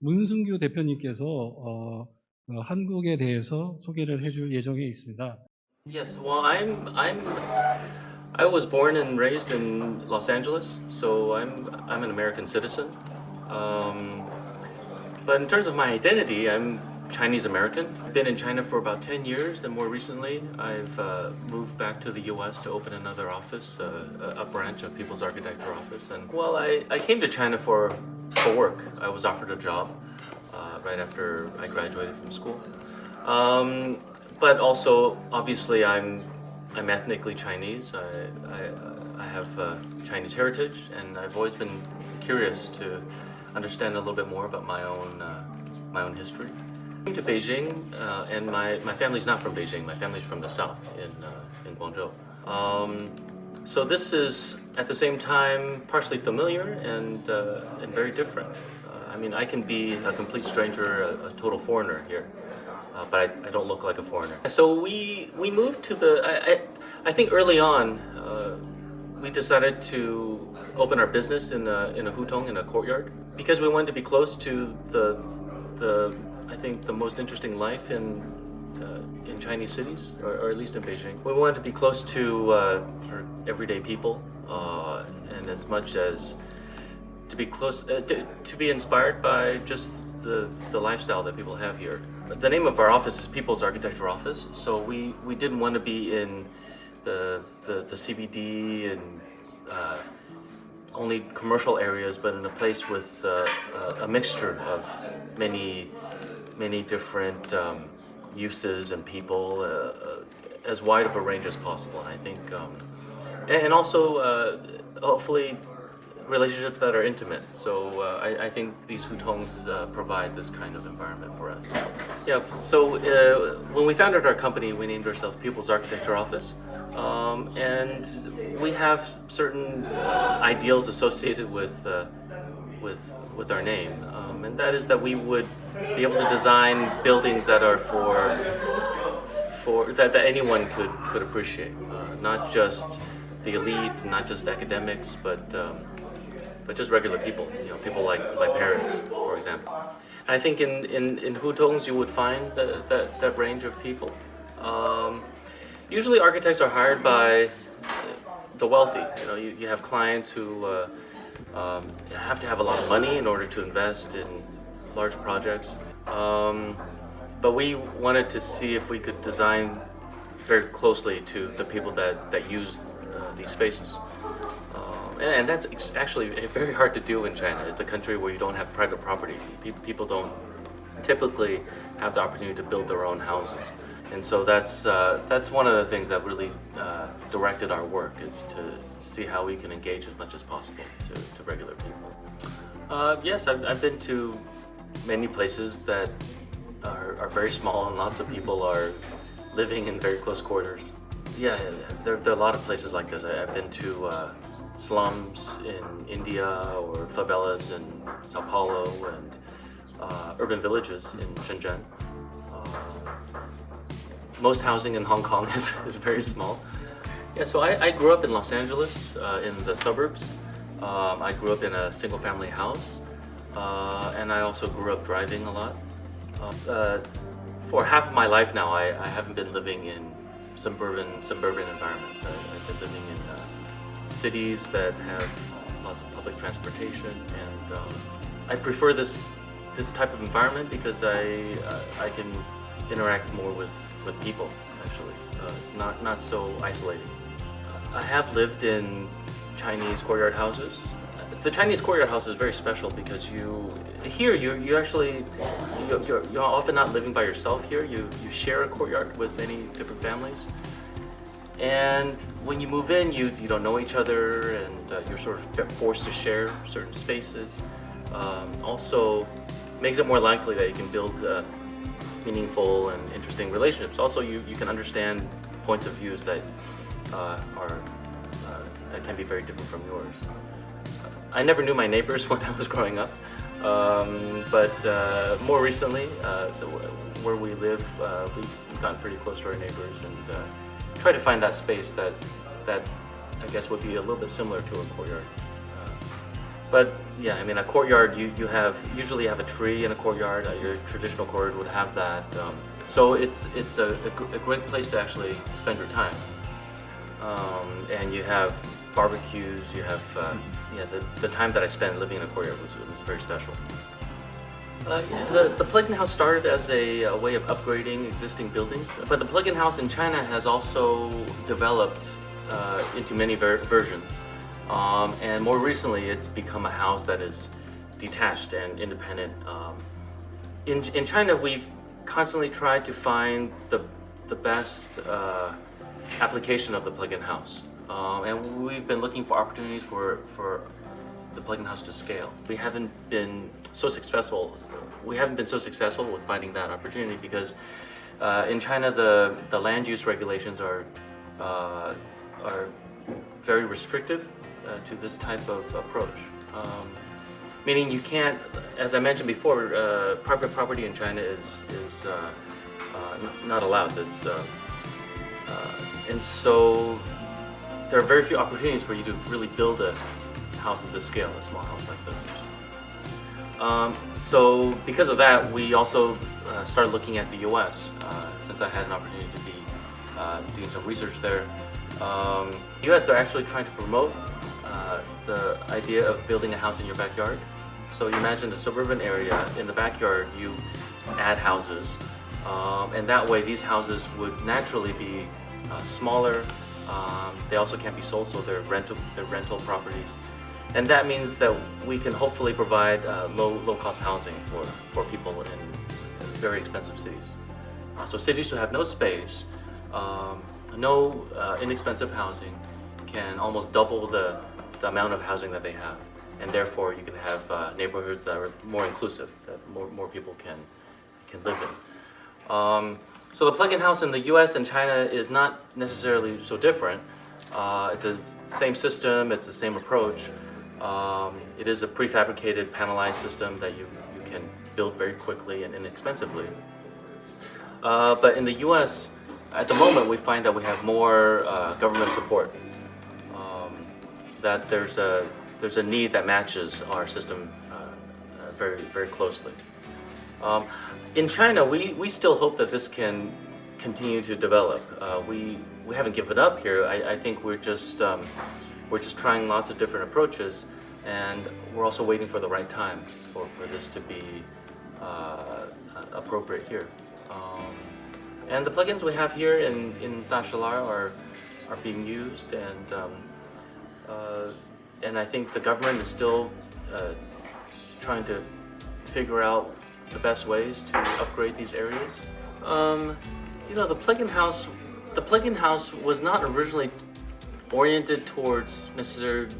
문승규 대표님께서 어, 어, 한국에 대해서 소개를 해줄 예정에 있습니다. Yes, well, I'm I'm I was born and raised in Los Angeles, so I'm I'm an American citizen. Um, but in terms of my identity, I'm Chinese American. I've been in China for about 10 years, and more recently, I've uh, moved back to the U.S. to open another office, uh, a branch of People's Architecture Office. And well, I, I came to China for for work. I was offered a job uh, right after I graduated from school. Um, but also, obviously, I'm I'm ethnically Chinese. I I, I have uh, Chinese heritage, and I've always been curious to understand a little bit more about my own uh, my own history. To Beijing, uh, and my, my family's not from Beijing. My family's from the south in uh, in Guangzhou. Um, so this is at the same time partially familiar and uh, and very different. Uh, I mean, I can be a complete stranger, a, a total foreigner here, uh, but I, I don't look like a foreigner. So we we moved to the. I I, I think early on uh, we decided to open our business in a in a hutong in a courtyard because we wanted to be close to the the I think the most interesting life in uh, in Chinese cities, or, or, at least in Beijing. We wanted to be close to uh, everyday people, uh, and as much as to be close, uh, to, to, be inspired by just the, the lifestyle that people have here. The name of our office is People's Architecture Office, so we, we didn't want to be in the, the, the CBD and uh, only commercial areas, but in a place with uh, a mixture of many, many different um, uses and people, uh, uh, as wide of a range as possible. And I think, um, and also uh, hopefully relationships that are intimate. So uh, I, I, think these hutongs uh, provide this kind of environment for us. Yeah, so uh, when we founded our company, we named ourselves People's Architecture Office. Um, and we have certain ideals associated with, with, with our name. Um, and that is that we would be able to design buildings that are for for that, that anyone could could appreciate, uh, not just the elite, not just academics, but um, but just regular people. You know, people like my parents, for example. And I think in in in Hutongs you would find that that, range of people. Um, usually, architects are hired by the wealthy. You know, you, you have clients who. Uh, um, have to have a lot of money in order to invest in large projects. Um, but we wanted to see if we could design very closely to the people that, that use uh, these spaces. Um, and, and, that's actually very hard to do in China. It's a country where you don't have private property. People don't typically have the opportunity to build their own houses. And so that's, uh, that's one of the things that really uh, directed our work is to see how we can engage as much as possible to, to regular people. Uh, yes, I've, I've been to many places that are, are, very small and lots of people are living in very close quarters. Yeah, there, there are a lot of places like this. I, have been to uh, slums in India or favelas in Sao Paulo and uh, urban villages in Shenzhen most housing in Hong Kong is, is very small. Yeah, so I, I grew up in Los Angeles, uh, in the suburbs. Um, I grew up in a single family house. Uh, and I also grew up driving a lot. Uh, uh for half of my life now, I, I haven't been living in suburban suburban environments. I, have been living in uh, cities that have lots of public transportation, and um, I prefer this this type of environment because I uh, I can interact more with with people, actually. It's not, not so isolating. I have lived in Chinese courtyard houses. The Chinese courtyard house is very special because you, here you, you actually, you, you're, you're often not living by yourself here. You, you share a courtyard with many different families. And when you move in, you, you don't know each other and uh, you're sort of forced to share certain spaces. Um, also makes it more likely that you can build uh, meaningful and interesting relationships. Also, you, you can understand points of views that uh, are uh, that can be very different from yours. I never knew my neighbors when I was growing up, um, but uh, more recently, uh, the, where we live, uh, we've gotten pretty close to our neighbors and uh, try to find that space that that I guess would be a little bit similar to a courtyard. But yeah, I mean, a courtyard, you, you have usually have a tree in a courtyard. Uh, your traditional courtyard would have that. Um, so it's it's a, a, a great place to actually spend your time. Um, and you have barbecues. You have uh, yeah. The, the time that I spent living in a courtyard was, was very special. Uh, the, the plug-in house started as a, a way of upgrading existing buildings, but the plug-in house in China has also developed uh, into many ver- versions. Um, and more recently, it's become a house that is detached and independent. Um, in, in China, we've constantly tried to find the, the best uh, application of the plug-in house. Um, and we've been looking for opportunities for, for the plug-in house to scale. We haven't been so successful. We haven't been so successful with finding that opportunity because uh, in China the the land use regulations are uh, are very restrictive uh, to this type of approach. Um, meaning you can't, as I mentioned before, uh, private property in China is is uh, uh, not allowed. Uh, and so there are very few opportunities for you to really build a house of this scale, a small house like this. Um, so because of that, we also uh, started looking at the U.S. Uh, since I had an opportunity to be uh, doing some research there. Um, U.S. they're actually trying to promote uh, the idea of building a house in your backyard. So you imagine a suburban area in the backyard, you add houses, um, and that way these houses would naturally be uh, smaller. Um, they also can't be sold, so they're rental they're rental properties, and that means that we can hopefully provide uh, low low cost housing for for people in very expensive cities. Uh, so cities who have no space, um, no uh, inexpensive housing, can almost double the, the amount of housing that they have, and therefore you can have uh, neighborhoods that are more inclusive, that more, more people can can live in. Um, so the plug-in house in the U.S. and China is not necessarily so different. Uh, it's the same system, it's the same approach. Um, it is a prefabricated panelized system that you, you can build very quickly and inexpensively. Uh, but in the U.S., at the moment, we find that we have more uh, government support. Um, that there's a there's a need that matches our system uh, uh, very very closely. Um, in China, we, we still hope that this can continue to develop. Uh, we we haven't given up here. I, I think we're just um, we're just trying lots of different approaches, and we're also waiting for the right time for, for this to be uh, appropriate here. Um, and the plugins we have here in in Dashilar are are being used, and um, uh, and I think the government is still uh, trying to figure out the best ways to upgrade these areas. Um, you know, the plug-in house, the plug-in house was not originally oriented towards necessarily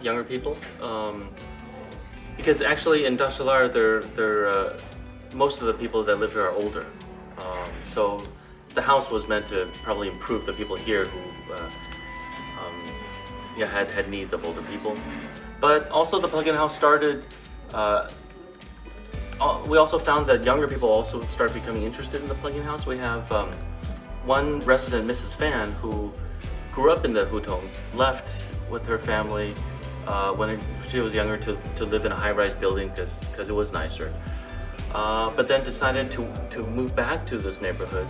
younger people, um, because actually in Dashilar, they're, they're, uh, most of the people that live here are older. Um, so the house was meant to probably improve the people here who uh, um, yeah, had, had needs of older people. But also the plug-in house started uh, al- we also found that younger people also started becoming interested in the plug-in house. We have um, one resident, Mrs. Fan, who grew up in the Hutongs, left with her family uh, when she was younger to, to live in a high-rise building because it was nicer. Uh, but then decided to, to move back to this neighborhood.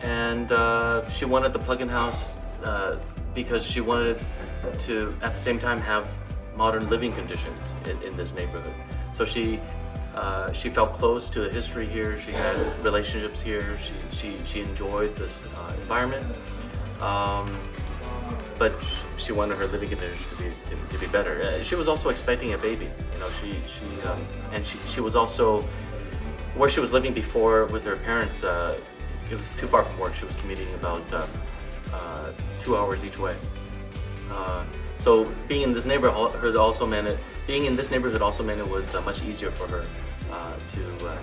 And uh, she wanted the plug-in house uh, because she wanted to, at the same time, have modern living conditions in, in this neighborhood. So she uh, she felt close to the history here. She had relationships here. She she, she enjoyed this uh, environment. Um, but she wanted her living conditions to be to, to be better. Uh, she was also expecting a baby. You know, she she um, and she she was also where she was living before with her parents. Uh, it was too far from work. She was commuting about uh, two hours each way. Uh, so being in this neighborhood also meant it. Being in this neighborhood also meant it was uh, much easier for her uh, to, uh,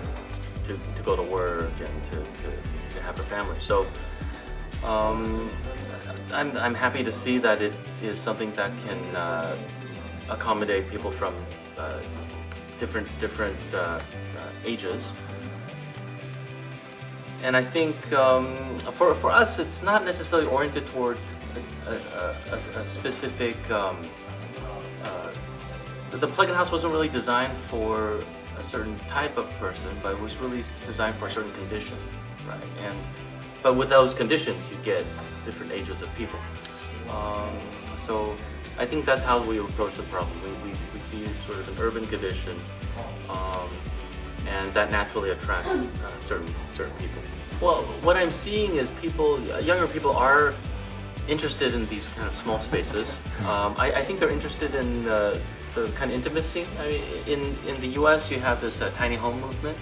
to to go to work and to, to, to have her family. So um, I'm I'm happy to see that it is something that can uh, accommodate people from uh, different different uh, uh, ages. And I think um, for, for us, it's not necessarily oriented toward a, a, a, a specific um, the plug-in house wasn't really designed for a certain type of person, but it was really designed for a certain condition, right? And but with those conditions, you get different ages of people. Um, so I think that's how we approach the problem. We, we, we see sort of an urban condition, um, and that naturally attracts uh, certain certain people. Well, what I'm seeing is people, younger people are interested in these kind of small spaces. Um, I, I, think they're interested in uh, the kind of intimacy. I mean, in, in the US, you have this uh, tiny home movement.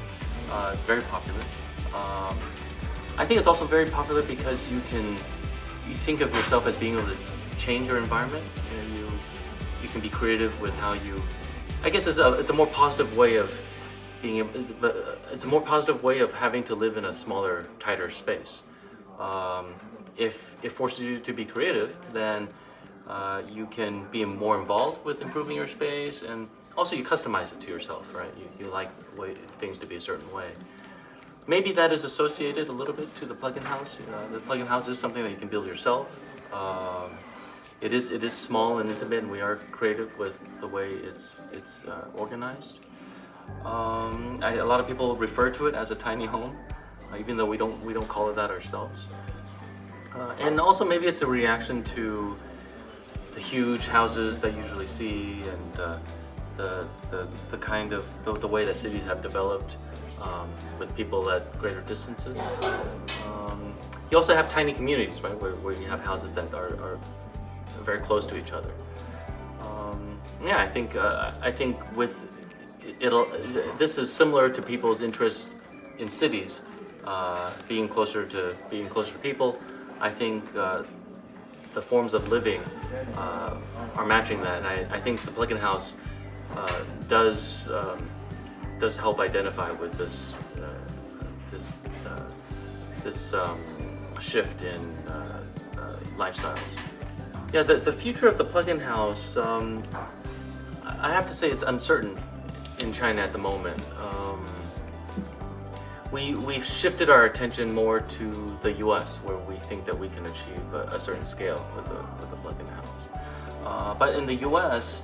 Uh, it's very popular. Um, I think it's also very popular because you can, you think of yourself as being able to change your environment. You, you, you can be creative with how you, I guess it's a, it's a more positive way of being able, but it's a more positive way of having to live in a smaller, tighter space. Um, if it forces you to be creative, then uh, you can be more involved with improving your space and also you customize it to yourself, right? You, you like way, things to be a certain way. Maybe that is associated a little bit to the plug-in house. You know, the plug-in house is something that you can build yourself. Um, it is it is small and intimate, and we are creative with the way it's it's uh, organized. Um, I, a lot of people refer to it as a tiny home, uh, even though we don't we don't call it that ourselves. Uh, and also maybe it's a reaction to the huge houses that you usually see and uh, the, the, the kind of the, the, way that cities have developed um, with people at greater distances. Um, you also have tiny communities, right, where, where you have houses that are, are very close to each other. Um, yeah, I think uh, I think with it'll this is similar to people's interest in cities, uh, being closer to being closer to people. I think uh, the forms of living uh, are matching that, and I, I think the plug-in house uh, does um, does help identify with this uh, this uh, this um, shift in uh, lifestyles. Yeah, the, the future of the plug-in house, um, I have to say it's uncertain in China at the moment. We, we've shifted our attention more to the US where we think that we can achieve a, a certain scale with the, with the plug-in house. Uh, but in the US,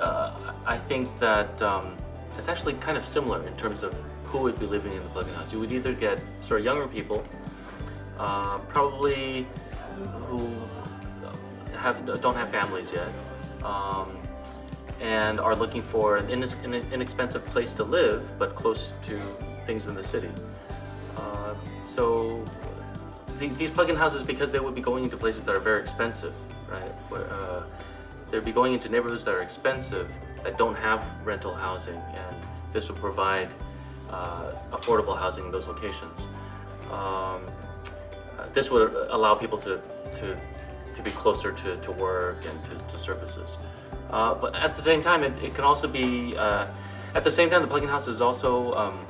uh, I think that um, it's actually kind of similar in terms of who would be living in the plug-in house. You would either get sort of younger people, uh, probably who have, don't have families yet, um, and are looking for an inexpensive place to live, but close to things in the city. Uh, so the, these plug-in houses, because they would be going into places that are very expensive, right? Where, uh, they'd be going into neighborhoods that are expensive, that don't have rental housing, and this would provide uh, affordable housing in those locations. Um, this would allow people to, to, to be closer to, to work and to, to services. Uh, but at the same time, it, it can also be, uh, at the same time, the plug-in house is also um,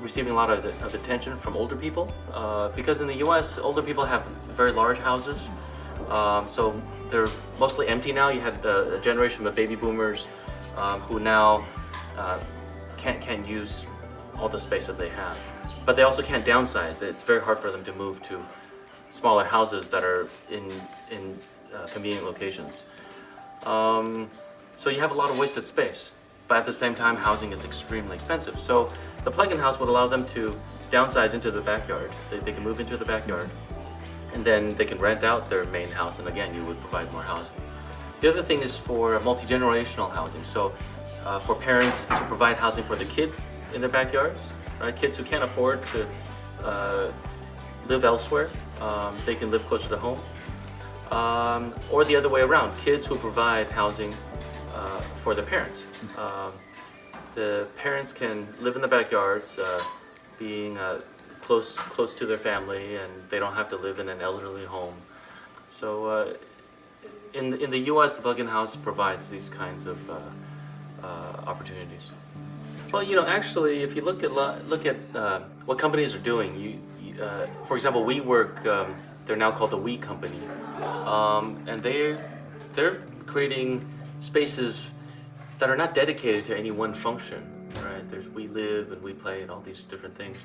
receiving a lot of, of, attention from older people uh, because in the US, older people have very large houses. Um, so they're mostly empty now. You had a, generation of baby boomers um, who now uh, can't, can't use all the space that they have. But they also can't downsize. It's very hard for them to move to smaller houses that are in, in uh, convenient locations. Um, so you have a lot of wasted space but at the same time housing is extremely expensive. So the plug-in house would allow them to downsize into the backyard. They, they, can move into the backyard and then they can rent out their main house and again you would provide more housing. The other thing is for multi-generational housing. So uh, for parents to provide housing for the kids in their backyards, right? kids who can't afford to uh, live elsewhere, um, they can live closer to home. Um, or the other way around, kids who provide housing uh, for the parents. Um, the parents can live in the backyards, uh, being uh, close close to their family, and they don't have to live in an elderly home. So, uh, in in the U.S., the plug-in house provides these kinds of uh, uh, opportunities. Well, you know, actually, if you look at look at what companies are doing, you, you for example, WeWork, um, they're now called the We Company, um, and they they're creating spaces that are not dedicated to any one function, right? There's we live and we play and all these different things.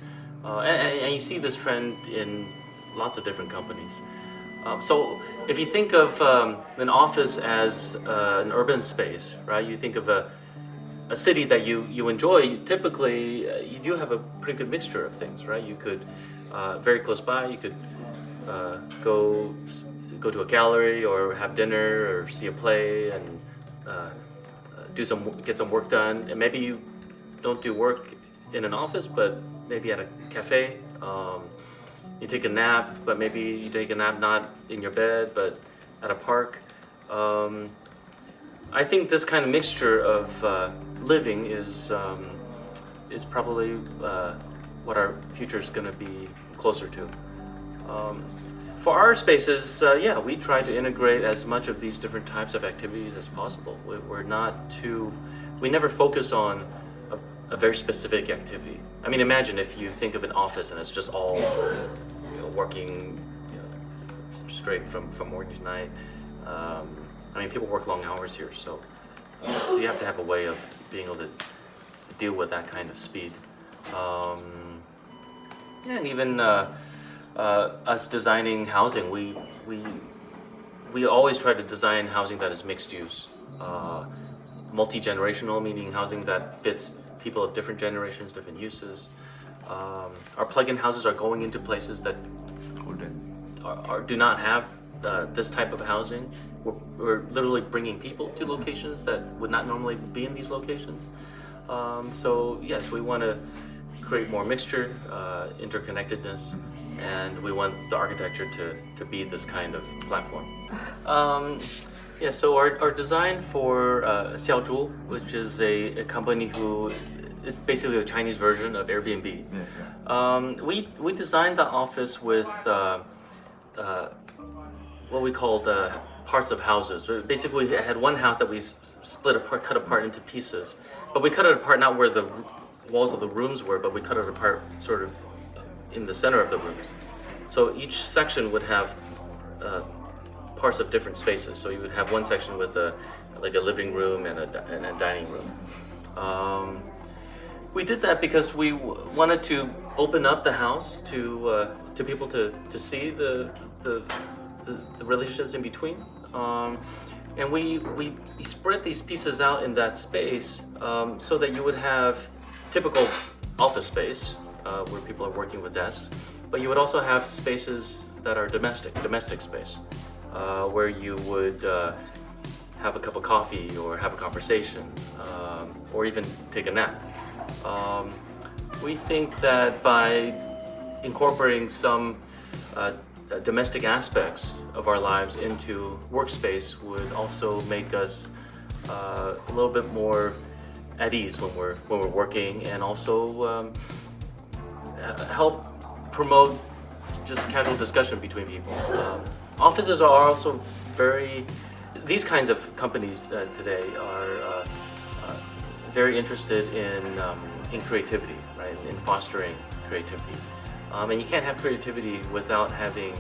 Uh, and, and, you see this trend in lots of different companies. Uh, so if you think of um, an office as uh, an urban space, right? You think of a a city that you you enjoy. Typically, uh, you do have a pretty good mixture of things, right? You could uh, very close by. You could go go to a gallery or have dinner or see a play and do some get some work done. And maybe you don't do work in an office, but maybe at a cafe. Um, you take a nap, but maybe you take a nap not in your bed, but at a park. Um, I think this kind of mixture of uh, living is um, is probably uh, what our future is going to be closer to. Um, for our spaces, uh, yeah, we try to integrate as much of these different types of activities as possible. We, we're not too, we never focus on a, a very specific activity. I mean, imagine if you think of an office and it's just all you know, working you know, straight from, from morning to night. Um, I mean, people work long hours here, so uh, so you have to have a way of being able to deal with that kind of speed. Um, yeah, and even uh, uh, us designing housing, we we we always try to design housing that is mixed use, uh, multi generational, meaning housing that fits people of different generations, different uses. Um, our plug-in houses are going into places that are, are, do not have uh, this type of housing. We're, we're literally bringing people to locations that would not normally be in these locations. Um, so yes, we want to create more mixture, uh, interconnectedness, and we want the architecture to, to be this kind of platform. Um, yeah, so our, our design for uh, Xiaozhu, which is a, a company who it's basically a Chinese version of Airbnb. Um, we we designed the office with uh, uh, what we called uh, parts of houses. Basically, we had one house that we split apart, cut apart into pieces, but we cut it apart not where the walls of the rooms were, but we cut it apart sort of in the center of the rooms. So each section would have uh, parts of different spaces. So you would have one section with a like a living room and a, and a dining room. Um, we did that because we wanted to open up the house to uh, to people to, to see the the, the, the relationships in between. Um, and we, we we spread these pieces out in that space um, so that you would have typical office space uh, where people are working with desks, but you would also have spaces that are domestic, domestic space, uh, where you would uh, have a cup of coffee or have a conversation um, or even take a nap. Um, we think that by incorporating some uh, domestic aspects of our lives into workspace would also make us uh, a little bit more at ease when we're when we're working and also um, help promote just casual discussion between people. Um, offices are also very, these kinds of companies uh, today are uh, uh, very interested in, um, in creativity, right, in fostering creativity. Um, and you can't have creativity without having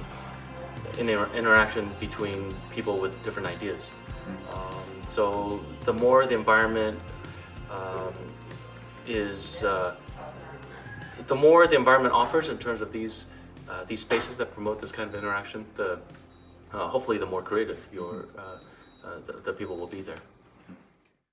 an inter- interaction between people with different ideas. Um, so the more the environment um, is uh, the more the environment offers in terms of these uh, these spaces that promote this kind of interaction, the uh, hopefully the more creative your uh, uh, the, the people will be there.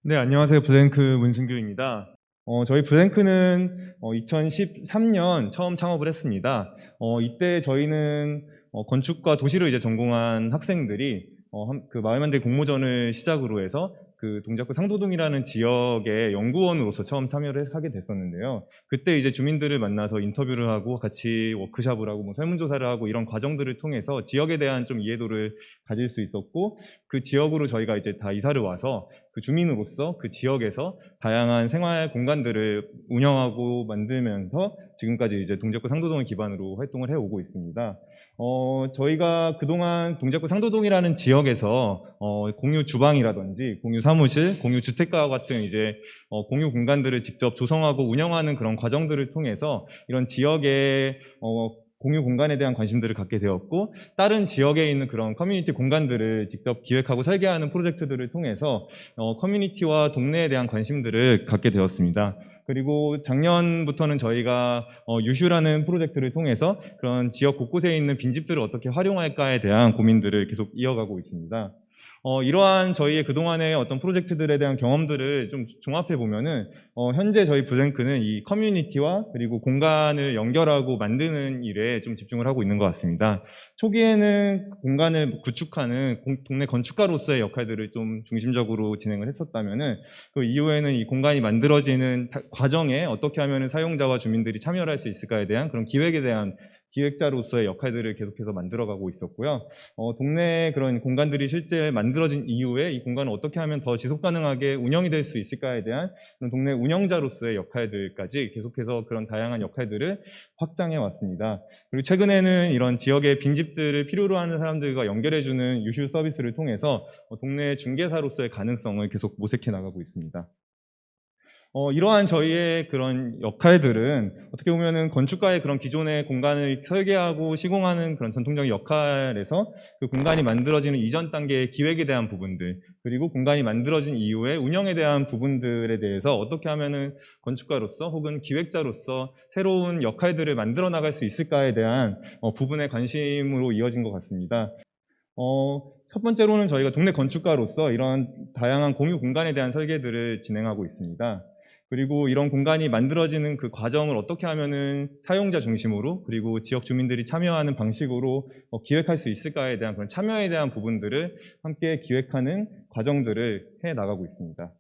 네, 안녕하세요. 블랭크 문승규입니다. 어, 저희 블랭크는 2013년 처음 창업을 했습니다. 어, 이때 저희는 어, 건축과 도시를 이제 전공한 학생들이 어, 한- 그 마을 만들 공모전을 시작으로 해서 그 동작구 상도동이라는 지역의 연구원으로서 처음 참여를 하게 됐었는데요. 그때 이제 주민들을 만나서 인터뷰를 하고 같이 워크샵을 하고 뭐 설문조사를 하고 이런 과정들을 통해서 지역에 대한 좀 이해도를 가질 수 있었고 그 지역으로 저희가 이제 다 이사를 와서 그 주민으로서 그 지역에서 다양한 생활 공간들을 운영하고 만들면서 지금까지 이제 동작구 상도동을 기반으로 활동을 해오고 있습니다. 어, 저희가 그동안 동작구 상도동이라는 지역에서 어, 공유 주방이라든지 공유 사무실, 공유 주택가와 같은 이제 어, 공유 공간들을 직접 조성하고 운영하는 그런 과정들을 통해서 이런 지역의 어, 공유 공간에 대한 관심들을 갖게 되었고 다른 지역에 있는 그런 커뮤니티 공간들을 직접 기획하고 설계하는 프로젝트들을 통해서 어, 커뮤니티와 동네에 대한 관심들을 갖게 되었습니다. 그리고 작년부터는 저희가 어, 유슈라는 프로젝트를 통해서 그런 지역 곳곳에 있는 빈집들을 어떻게 활용할까에 대한 고민들을 계속 이어가고 있습니다. 어, 이러한 저희의 그동안의 어떤 프로젝트들에 대한 경험들을 좀 종합해 보면은 어, 현재 저희 블랭크는 이 커뮤니티와 그리고 공간을 연결하고 만드는 일에 좀 집중을 하고 있는 것 같습니다. 초기에는 공간을 구축하는 공- 동네 건축가로서의 역할들을 좀 중심적으로 진행을 했었다면은 그 이후에는 이 공간이 만들어지는 다- 과정에 어떻게 하면 사용자와 주민들이 참여를 할 수 있을까에 대한 그런 기획에 대한 기획자로서의 역할들을 계속해서 만들어가고 있었고요. 어, 동네 그런 공간들이 실제 만들어진 이후에 이 공간을 어떻게 하면 더 지속 가능하게 운영이 될 수 있을까에 대한 동네 운영자로서의 역할들까지 계속해서 그런 다양한 역할들을 확장해 왔습니다. 그리고 최근에는 이런 지역의 빈집들을 필요로 하는 사람들과 연결해주는 유휴 서비스를 통해서 어, 동네 중개사로서의 가능성을 계속 모색해 나가고 있습니다. 어, 이러한 저희의 그런 역할들은 어떻게 보면은 건축가의 그런 기존의 공간을 설계하고 시공하는 그런 전통적인 역할에서 그 공간이 만들어지는 이전 단계의 기획에 대한 부분들 그리고 공간이 만들어진 이후에 운영에 대한 부분들에 대해서 어떻게 하면은 건축가로서 혹은 기획자로서 새로운 역할들을 만들어 나갈 수 있을까에 대한 어, 부분의 관심으로 이어진 것 같습니다. 어, 첫 번째로는 저희가 동네 건축가로서 이런 다양한 공유 공간에 대한 설계들을 진행하고 있습니다. 그리고 이런 공간이 만들어지는 그 과정을 어떻게 하면은 사용자 중심으로 그리고 지역 주민들이 참여하는 방식으로 어, 기획할 수 있을까에 대한 그런 참여에 대한 부분들을 함께 기획하는 과정들을 해 나가고 있습니다.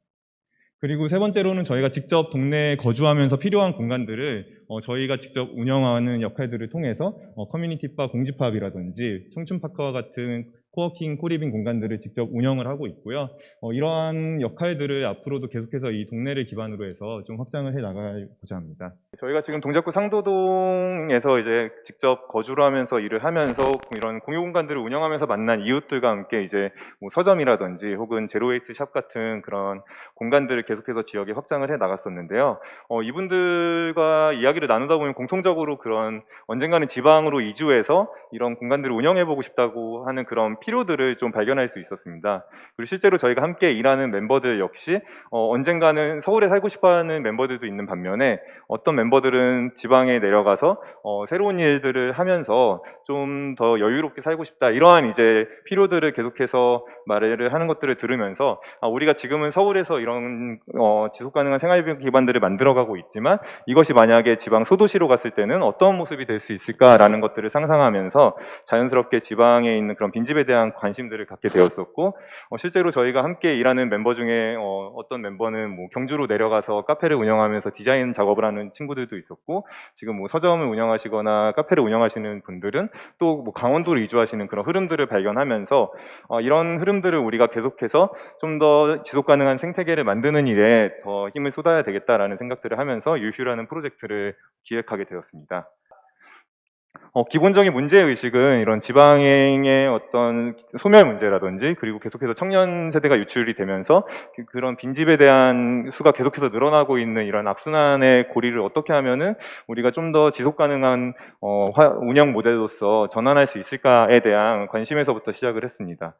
그리고 세 번째로는 저희가 직접 동네에 거주하면서 필요한 공간들을 어, 저희가 직접 운영하는 역할들을 통해서 어, 커뮤니티바 공집합이라든지 청춘파크와 같은 코워킹, 코리빙 공간들을 직접 운영을 하고 있고요. 어, 이러한 역할들을 앞으로도 계속해서 이 동네를 기반으로 해서 좀 확장을 해 나가고자 합니다. 저희가 지금 동작구 상도동에서 이제 직접 거주를 하면서 일을 하면서 이런 공유 공간들을 운영하면서 만난 이웃들과 함께 이제 뭐 서점이라든지 혹은 제로웨이트 샵 같은 그런 공간들을 계속해서 지역에 확장을 해 나갔었는데요. 어, 이분들과 이야기를 나누다 보면 공통적으로 그런 언젠가는 지방으로 이주해서 이런 공간들을 운영해 보고 싶다고 하는 그런 필요들을 좀 발견할 수 있었습니다. 그리고 실제로 저희가 함께 일하는 멤버들 역시 어, 언젠가는 서울에 살고 싶어하는 멤버들도 있는 반면에 어떤 멤버들은 지방에 내려가서 어, 새로운 일들을 하면서 좀 더 여유롭게 살고 싶다 이러한 이제 필요들을 계속해서 말을 하는 것들을 들으면서 아, 우리가 지금은 서울에서 이런 어, 지속 가능한 생활 기반들을 만들어가고 있지만 이것이 만약에 지방 소도시로 갔을 때는 어떤 모습이 될 수 있을까라는 것들을 상상하면서 자연스럽게 지방에 있는 그런 빈집에 대한 관심들을 갖게 되었었고 어, 실제로 저희가 함께 일하는 멤버 중에 어, 어떤 멤버는 뭐 경주로 내려가서 카페를 운영하면서 디자인 작업을 하는 친구들도 있었고 지금 뭐 서점을 운영하시거나 카페를 운영하시는 분들은 또 뭐 강원도로 이주하시는 그런 흐름들을 발견하면서 어, 이런 흐름들을 우리가 계속해서 좀 더 지속 가능한 생태계를 만드는 일에 더 힘을 쏟아야 되겠다라는 생각들을 하면서 유슈라는 프로젝트를 기획하게 되었습니다. 어, 기본적인 문제 의식은 이런 지방행의 어떤 소멸 문제라든지 그리고 계속해서 청년 세대가 유출이 되면서 그- 그런 빈집에 대한 수가 계속해서 늘어나고 있는 이런 악순환의 고리를 어떻게 하면은 우리가 좀 더 지속 가능한 어, 화- 운영 모델로서 전환할 수 있을까에 대한 관심에서부터 시작을 했습니다.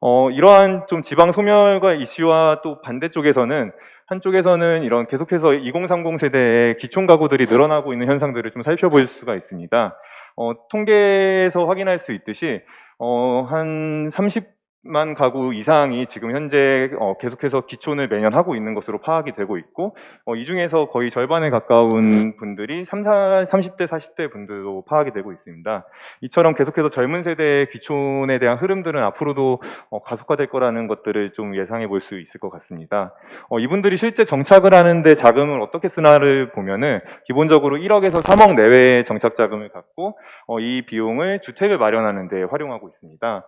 어, 이러한 좀 지방 소멸과 이슈와 또 반대쪽에서는 한쪽에서는 이런 계속해서 2030 세대의 기촌 가구들이 늘어나고 있는 현상들을 좀 살펴볼 수가 있습니다. 어, 통계에서 확인할 수 있듯이 어, 한 30 만 가구 이상이 지금 현재 어, 계속해서 기촌을 매년 하고 있는 것으로 파악이 되고 있고 어, 이 중에서 거의 절반에 가까운 분들이 3, 30대, 40대 분들로 파악이 되고 있습니다. 이처럼 계속해서 젊은 세대의 귀촌에 대한 흐름들은 앞으로도 어, 가속화될 거라는 것들을 좀 예상해 볼 수 있을 것 같습니다. 어, 이분들이 실제 정착을 하는데 자금을 어떻게 쓰나를 보면은 기본적으로 1억에서 3억 내외의 정착 자금을 갖고 어, 이 비용을 주택을 마련하는 데 활용하고 있습니다.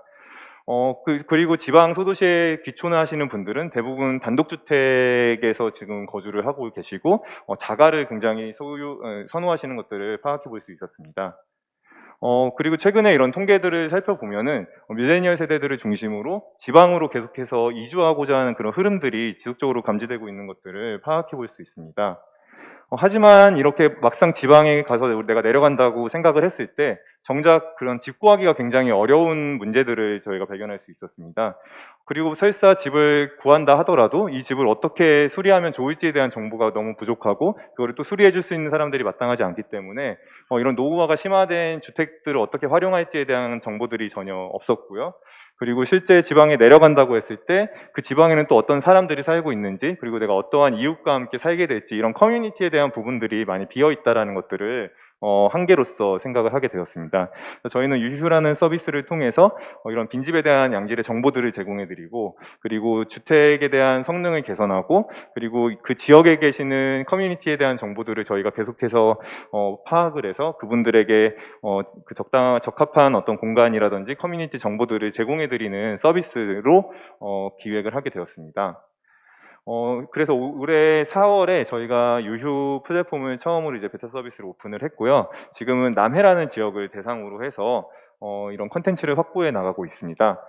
어, 그, 그리고 지방 소도시에 귀촌을 하시는 분들은 대부분 단독주택에서 지금 거주를 하고 계시고 어, 자가를 굉장히 소유, 어, 선호하시는 것들을 파악해 볼 수 있었습니다. 어, 그리고 최근에 이런 통계들을 살펴보면은 어, 밀레니얼 세대들을 중심으로 지방으로 계속해서 이주하고자 하는 그런 흐름들이 지속적으로 감지되고 있는 것들을 파악해 볼 수 있습니다. 어, 하지만 이렇게 막상 지방에 가서 내가 내려간다고 생각을 했을 때 정작 그런 집 구하기가 굉장히 어려운 문제들을 저희가 발견할 수 있었습니다. 그리고 설사 집을 구한다 하더라도 이 집을 어떻게 수리하면 좋을지에 대한 정보가 너무 부족하고 그거를 또 수리해 줄 수 있는 사람들이 마땅하지 않기 때문에 어, 이런 노후화가 심화된 주택들을 어떻게 활용할지에 대한 정보들이 전혀 없었고요. 그리고 실제 지방에 내려간다고 했을 때 그 지방에는 또 어떤 사람들이 살고 있는지 그리고 내가 어떠한 이웃과 함께 살게 될지 이런 커뮤니티에 대한 부분들이 많이 비어 있다라는 것들을 어, 한계로서 생각을 하게 되었습니다. 저희는 유휴라는 서비스를 통해서 어, 이런 빈집에 대한 양질의 정보들을 제공해드리고 그리고 주택에 대한 성능을 개선하고 그리고 그 지역에 계시는 커뮤니티에 대한 정보들을 저희가 계속해서 어, 파악을 해서 그분들에게 어, 그 적당 적합한 어떤 공간이라든지 커뮤니티 정보들을 제공해드리는 서비스로 어, 기획을 하게 되었습니다. 어, 그래서 올- 올해 4월에 저희가 유휴 플랫폼을 처음으로 이제 베타 서비스를 오픈을 했고요. 지금은 남해라는 지역을 대상으로 해서 어, 이런 컨텐츠를 확보해 나가고 있습니다.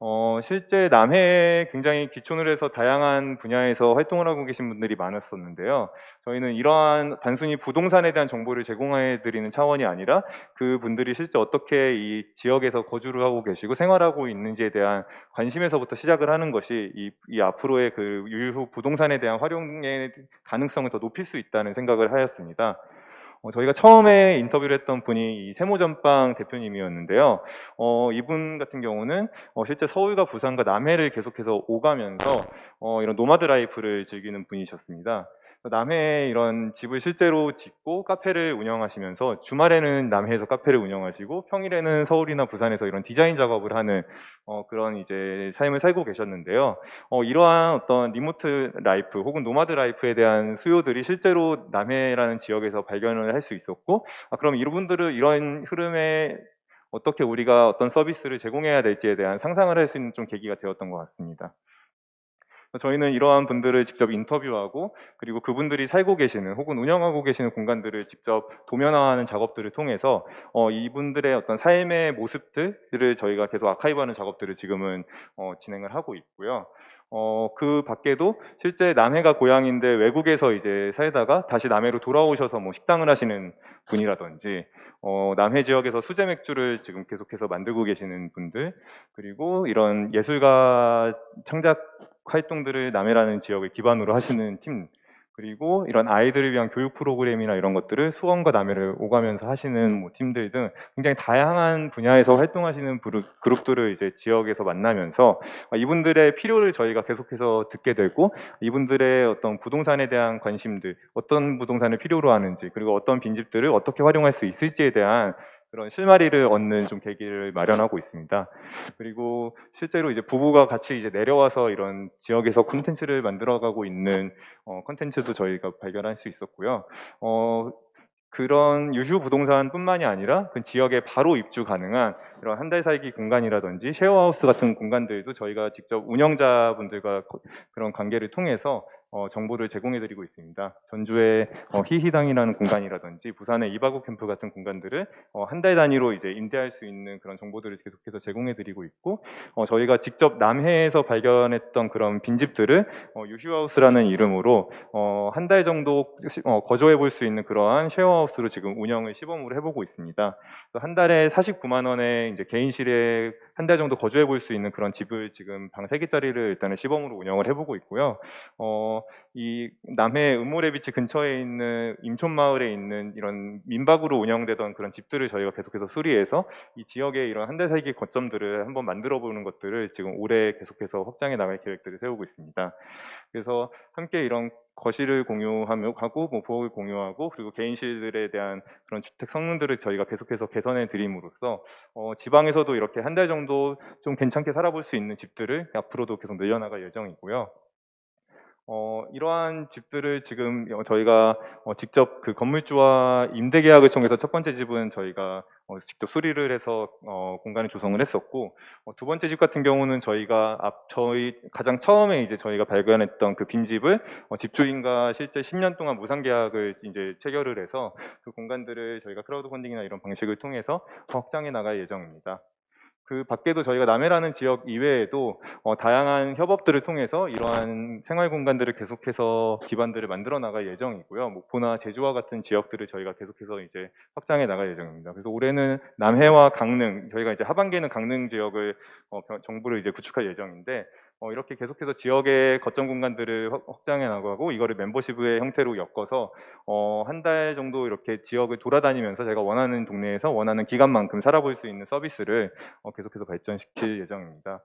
어, 실제 남해에 굉장히 기촌을 해서 다양한 분야에서 활동을 하고 계신 분들이 많았었는데요. 저희는 이러한 단순히 부동산에 대한 정보를 제공해 드리는 차원이 아니라 그 분들이 실제 어떻게 이 지역에서 거주를 하고 계시고 생활하고 있는지에 대한 관심에서부터 시작을 하는 것이 이, 이 앞으로의 그 유휴 부동산에 대한 활용의 가능성을 더 높일 수 있다는 생각을 하였습니다. 어, 저희가 처음에 인터뷰를 했던 분이 이 세모전빵 대표님이었는데요. 어, 이분 같은 경우는 어, 실제 서울과 부산과 남해를 계속해서 오가면서 어, 이런 노마드 라이프를 즐기는 분이셨습니다. 남해에 이런 집을 실제로 짓고 카페를 운영하시면서 주말에는 남해에서 카페를 운영하시고 평일에는 서울이나 부산에서 이런 디자인 작업을 하는 어, 그런 이제 삶을 살고 계셨는데요. 어, 이러한 어떤 리모트 라이프 혹은 노마드 라이프에 대한 수요들이 실제로 남해라는 지역에서 발견을 할 수 있었고, 아, 그럼 이분들을 이런 흐름에 어떻게 우리가 어떤 서비스를 제공해야 될지에 대한 상상을 할 수 있는 좀 계기가 되었던 것 같습니다. 저희는 이러한 분들을 직접 인터뷰하고 그리고 그분들이 살고 계시는 혹은 운영하고 계시는 공간들을 직접 도면화하는 작업들을 통해서 어, 이분들의 어떤 삶의 모습들을 저희가 계속 아카이브하는 작업들을 지금은 어, 진행을 하고 있고요. 어, 그 밖에도 실제 남해가 고향인데 외국에서 이제 살다가 다시 남해로 돌아오셔서 뭐 식당을 하시는 분이라든지 어, 남해 지역에서 수제 맥주를 지금 계속해서 만들고 계시는 분들 그리고 이런 예술가 창작 활동들을 남해라는 지역을 기반으로 하시는 팀 그리고 이런 아이들을 위한 교육 프로그램이나 이런 것들을 수원과 남해를 오가면서 하시는 뭐 팀들 등 굉장히 다양한 분야에서 활동하시는 그룹, 그룹 들을 이제 지역에서 만나면서 이분들의 필요를 저희가 계속해서 듣게 되고 이분들의 어떤 부동산에 대한 관심들 어떤 부동산을 필요로 하는지 그리고 어떤 빈집들을 어떻게 활용할 수 있을지에 대한 그런 실마리를 얻는 좀 계기를 마련하고 있습니다. 그리고 실제로 이제 부부가 같이 이제 내려와서 이런 지역에서 콘텐츠를 만들어가고 있는 어, 콘텐츠도 저희가 발견할 수 있었고요. 어, 그런 유휴 부동산뿐만이 아니라 그 지역에 바로 입주 가능한 이런 한 달 살기 공간이라든지 쉐어하우스 같은 공간들도 저희가 직접 운영자분들과 거- 그런 관계를 통해서 어, 정보를 제공해드리고 있습니다. 전주의 어, 희희당이라는 공간이라든지 부산의 이바구 캠프 같은 공간들을 어, 한달 단위로 이제 임대할 수 있는 그런 정보들을 계속해서 제공해드리고 있고 어, 저희가 직접 남해에서 발견했던 그런 빈집들을 어, 유휴하우스라는 이름으로 어, 한달 정도 거주해 볼 수 있는 그러한 쉐어하우스로 지금 운영을 시범으로 해보고 있습니다. 한 달에 49만 원에 이제 개인실에 한 달 정도 거주해 볼 수 있는 그런 집을 지금 방 3개짜리를 일단은 시범으로 운영을 해보고 있고요. 어, 이 남해 음모래 비치 근처에 있는 임촌마을에 있는 이런 민박으로 운영되던 그런 집들을 저희가 계속해서 수리해서 이 지역의 이런 한 달 살기 거점들을 한번 만들어 보는 것들을 지금 올해 계속해서 확장해 나갈 계획들을 세우고 있습니다. 그래서 함께 이런 거실을 공유하며 하고 뭐 부엌을 공유하고 그리고 개인실들에 대한 그런 주택 성능들을 저희가 계속해서 개선해 드림으로써 어, 지방에서도 이렇게 한 달 정도 좀 괜찮게 살아볼 수 있는 집들을 앞으로도 계속 늘려나갈 예정이고요. 어, 이러한 집들을 지금 어, 저희가 어, 직접 그 건물주와 임대 계약을 통해서 첫 번째 집은 저희가 어, 직접 수리를 해서 어, 공간을 조성을 했었고 어, 두 번째 집 같은 경우는 저희가 앞 저희 가장 처음에 이제 저희가 발견했던 그 빈집을 어, 집주인과 실제 10년 동안 무상 계약을 이제 체결을 해서 그 공간들을 저희가 크라우드 펀딩이나 이런 방식을 통해서 확장해 나갈 예정입니다. 그 밖에도 저희가 남해라는 지역 이외에도 어, 다양한 협업들을 통해서 이러한 생활 공간들을 계속해서 기반들을 만들어 나갈 예정이고요. 목포나 제주와 같은 지역들을 저희가 계속해서 이제 확장해 나갈 예정입니다. 그래서 올해는 남해와 강릉, 저희가 이제 하반기에는 강릉 지역을 어, 병- 정부를 이제 구축할 예정인데 어, 이렇게 계속해서 지역의 거점 공간들을 확- 확장해 나가고 이거를 멤버십의 형태로 엮어서 어, 한 달 정도 이렇게 지역을 돌아다니면서 제가 원하는 동네에서 원하는 기간만큼 살아볼 수 있는 서비스를 어, 계속해서 발전시킬 예정입니다.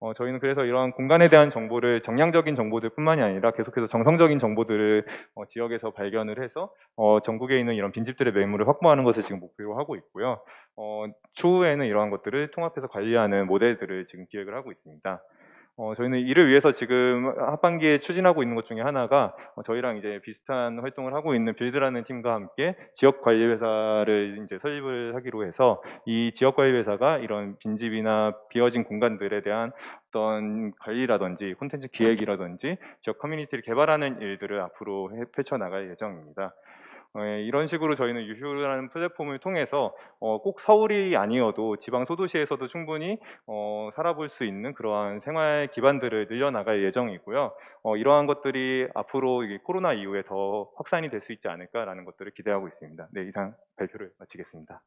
어, 저희는 그래서 이러한 공간에 대한 정보를 정량적인 정보들뿐만이 아니라 계속해서 정성적인 정보들을 어, 지역에서 발견을 해서 어, 전국에 있는 이런 빈집들의 매물을 확보하는 것을 지금 목표로 하고 있고요. 어, 추후에는 이러한 것들을 통합해서 관리하는 모델들을 지금 기획을 하고 있습니다. 어, 저희는 이를 위해서 지금 하반기에 추진하고 있는 것 중에 하나가 어, 저희랑 이제 비슷한 활동을 하고 있는 빌드라는 팀과 함께 지역 관리 회사를 이제 설립을 하기로 해서 이 지역 관리 회사가 이런 빈집이나 비어진 공간들에 대한 어떤 관리라든지 콘텐츠 기획이라든지 지역 커뮤니티를 개발하는 일들을 앞으로 해- 펼쳐 나갈 예정입니다. 어, 예, 이런 식으로 저희는 유휴라는 플랫폼을 통해서 어, 꼭 서울이 아니어도 지방 소도시에서도 충분히 어, 살아볼 수 있는 그러한 생활 기반들을 늘려나갈 예정이고요. 어, 이러한 것들이 앞으로 이 코로나 이후에 더 확산이 될 수 있지 않을까라는 것들을 기대하고 있습니다. 네, 이상 발표를 마치겠습니다.